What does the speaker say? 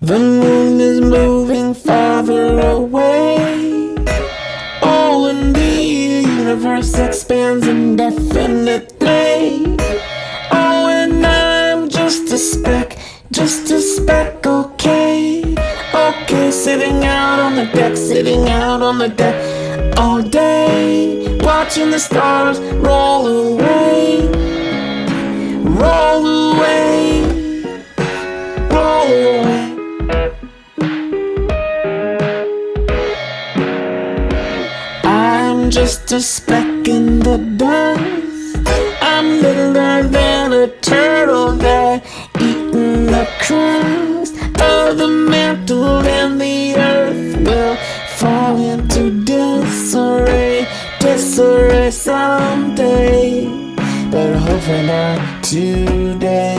The moon is moving farther away. Oh, and the universe expands indefinitely. Oh, and I'm just a speck, just a speck, okay. Okay, sitting out on the deck, sitting out on the deck all day, watching the stars roll away, roll Just a speck in the dust. I'm littler than a turtle there, eating the crust of the mantle, and the earth will fall into disarray, disarray someday. But hopefully not today.